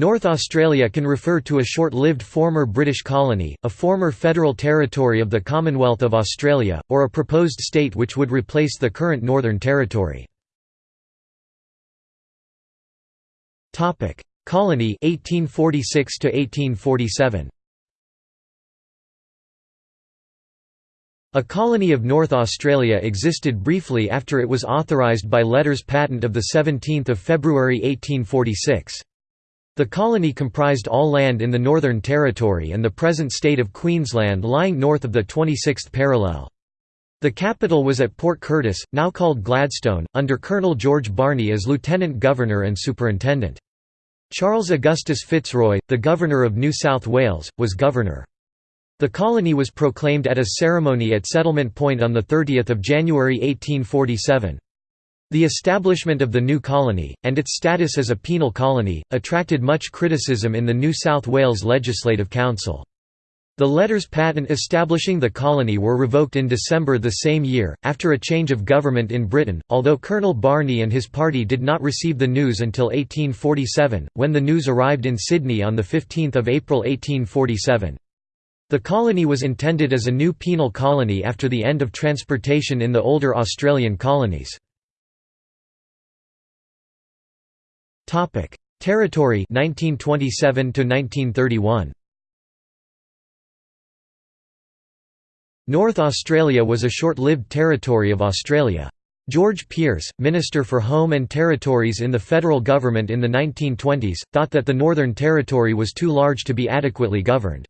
North Australia can refer to a short-lived former British colony, a former federal territory of the Commonwealth of Australia, or a proposed state which would replace the current Northern Territory. Colony 1846 to 1847. A colony of North Australia existed briefly after it was authorised by Letters Patent of 17 February 1846. The colony comprised all land in the Northern Territory and the present state of Queensland lying north of the 26th parallel. The capital was at Port Curtis, now called Gladstone, under Colonel George Barney as Lieutenant Governor and Superintendent. Charles Augustus Fitzroy, the Governor of New South Wales, was Governor. The colony was proclaimed at a ceremony at Settlement Point on 30 January 1847. The establishment of the new colony, and its status as a penal colony, attracted much criticism in the New South Wales Legislative Council. The letters patent establishing the colony were revoked in December the same year, after a change of government in Britain, although Colonel Barney and his party did not receive the news until 1847, when the news arrived in Sydney on 15 April 1847. The colony was intended as a new penal colony after the end of transportation in the older Australian colonies. Topic: Territory 1927 to 1931. North Australia was a short-lived territory of Australia. George Pearce, Minister for Home and Territories in the federal government in the 1920s, thought that the Northern Territory was too large to be adequately governed.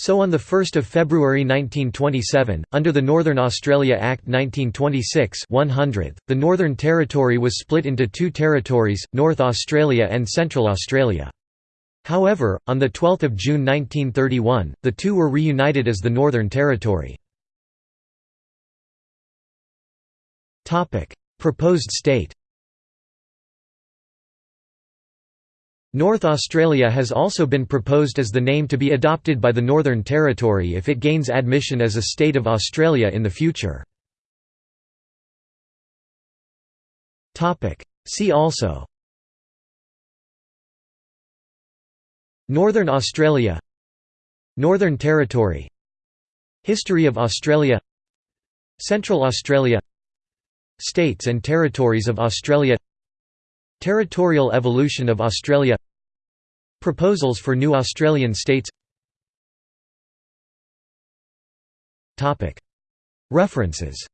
So on 1 February 1927, under the Northern Australia Act 1926 100, the Northern Territory was split into two territories, North Australia and Central Australia. However, on 12 June 1931, the two were reunited as the Northern Territory. Proposed state North Australia has also been proposed as the name to be adopted by the Northern Territory if it gains admission as a state of Australia in the future. See also Northern Australia Northern Territory History of Australia Central Australia States and Territories of Australia Territorial evolution of Australia Proposals for new Australian states References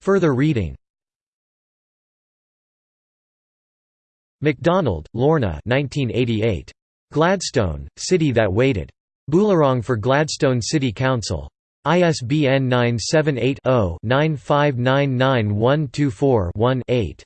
Further reading MacDonald, Lorna 1988. Gladstone, City That Waited. Boolarong for Gladstone City Council. ISBN 978 0 9599124 1 8.